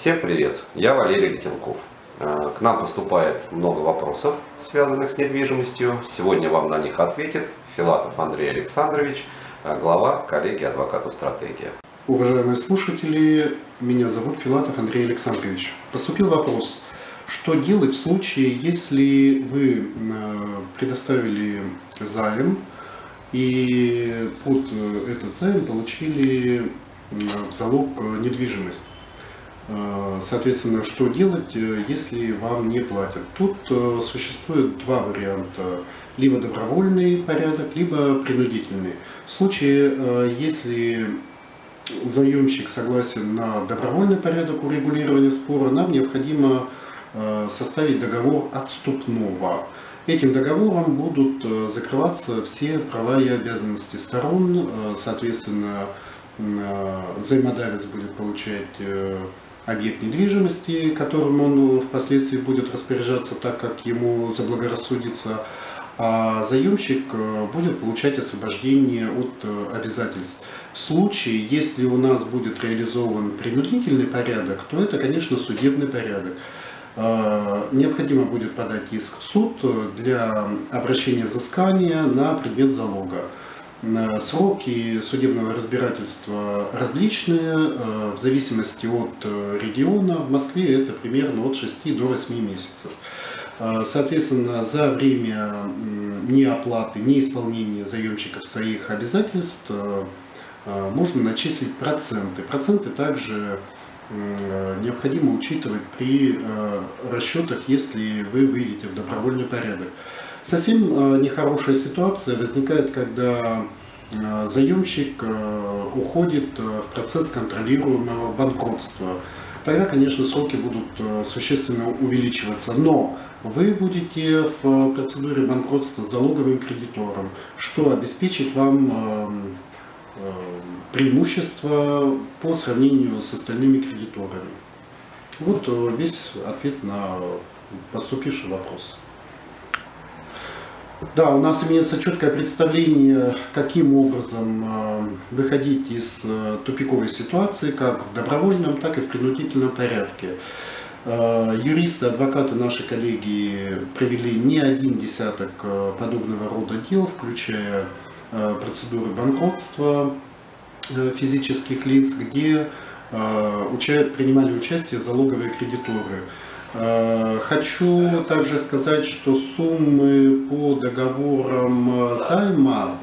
Всем привет, я Валерий Летенков. Э, к нам поступает много вопросов, связанных с недвижимостью. Сегодня вам на них ответит Филатов Андрей Александрович, э, глава коллегии адвокатов «Стратегия». Уважаемые слушатели, меня зовут Филатов Андрей Александрович. Поступил вопрос, что делать в случае, если вы э, предоставили займ и под этот займ получили залог недвижимость? Э, соответственно, что делать, э, если вам не платят? Тут э, существует два варианта. Либо добровольный порядок, либо принудительный. В случае, если заемщик согласен на добровольный порядок урегулирования спора, нам необходимо составить договор отступного. Этим договором будут закрываться все права и обязанности сторон, соответственно, взаимодавец будет получать объект недвижимости, которым он впоследствии будет распоряжаться так, как ему заблагорассудится, а заемщик э, будет получать освобождение от э, обязательств. В случае, если у нас будет реализован принудительный порядок, то это, конечно, судебный порядок. Э, необходимо будет подать иск в суд для обращения взыскания на предмет залога. Сроки судебного разбирательства различные, э, в зависимости от э, региона. В Москве это примерно от 6 до 8 месяцев. Э, соответственно, за время неоплаты, неисполнения заемщиков своих обязательств можно начислить проценты. Проценты также необходимо учитывать при расчетах, если вы выйдете в добровольный порядок. Совсем э, нехорошая ситуация возникает, когда э, заемщик э, уходит в процесс контролируемого банкротства. Тогда, конечно, сроки будут существенно увеличиваться. Но вы будете в процедуре банкротства залоговым кредитором, что обеспечит вам преимущество по сравнению с остальными кредиторами. Вот весь ответ на поступивший вопрос. Да, у нас имеется четкое представление, каким образом э, выходить из э, тупиковой ситуации, как в добровольном, так и в принудительном порядке. Э, юристы, адвокаты нашей коллеги провели не один десяток подобного рода дел, включая процедуры банкротства физических лиц, где принимали участие залоговые кредиторы. Э, хочу также сказать, что суммы по договорам займа,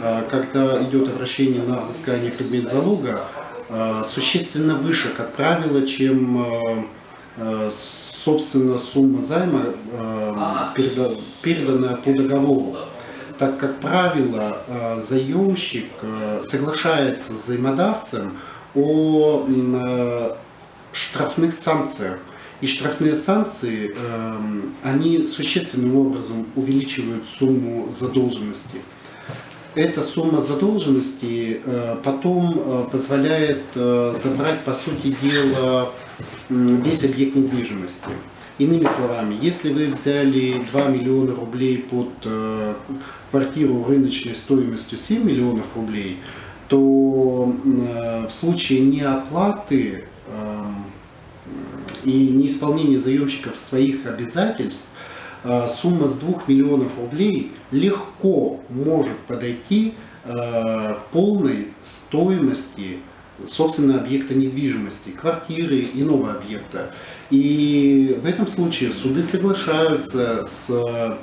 э, когда идет обращение на взыскание предмет залога, э, существенно выше, как правило, чем собственно сумма займа, переданная по договору. Так как правило, заемщик соглашается с взаимодавцем о штрафных санкциях и штрафные санкции, эм, они существенным образом увеличивают сумму задолженности. Эта сумма задолженности э, потом э, позволяет э, забрать, по сути дела, весь объект недвижимости. Иными словами, если вы взяли 2 миллиона рублей под квартиру рыночной стоимостью 7 миллионов рублей, то в случае неоплаты и неисполнение заемщиков своих обязательств, э, сумма с 2 миллионов рублей легко может подойти э, к полной стоимости собственно объекта недвижимости, квартиры, иного объекта. И в этом случае суды соглашаются с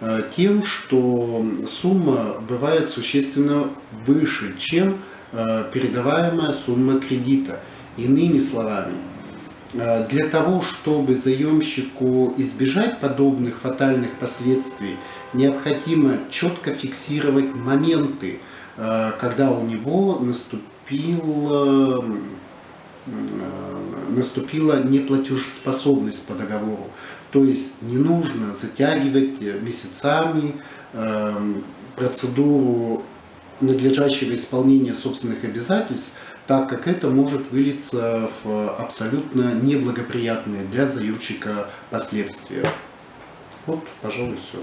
э, тем, что сумма бывает существенно выше, чем передаваемая сумма кредита. Иными словами, Э, для того, чтобы заемщику избежать подобных фатальных последствий, необходимо четко фиксировать моменты, э, когда у него наступила, э, наступила неплатежеспособность по договору. То есть не нужно затягивать месяцами процедуру надлежащего исполнения собственных обязательств, так как это может вылиться в абсолютно неблагоприятные для заемщика последствия. Вот, пожалуй, все.